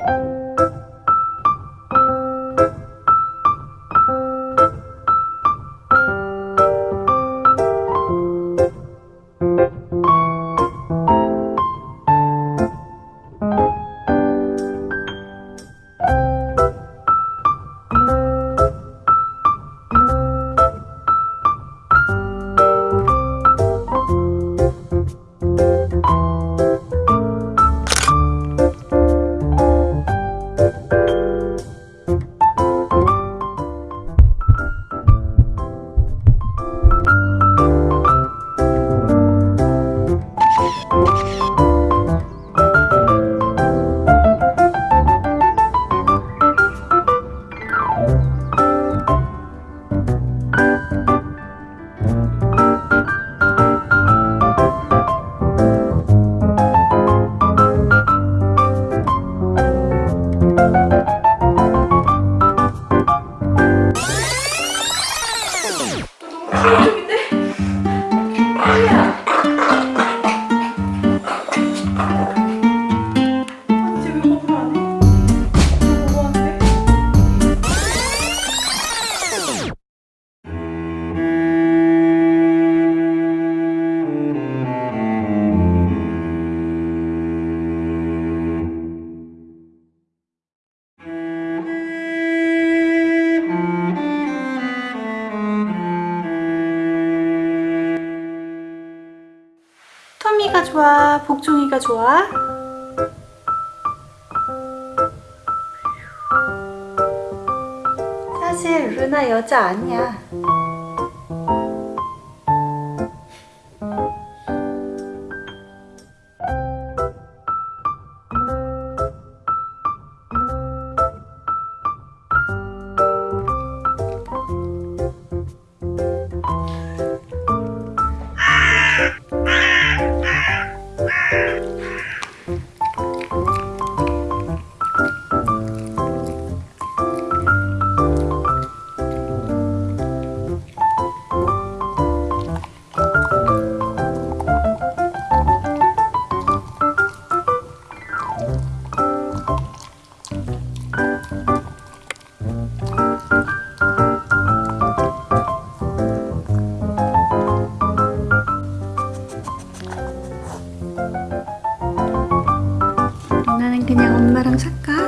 음. 좋아? 복종이가 좋아? 사실 루나 여자 아니야. 그냥 엄마랑 살까?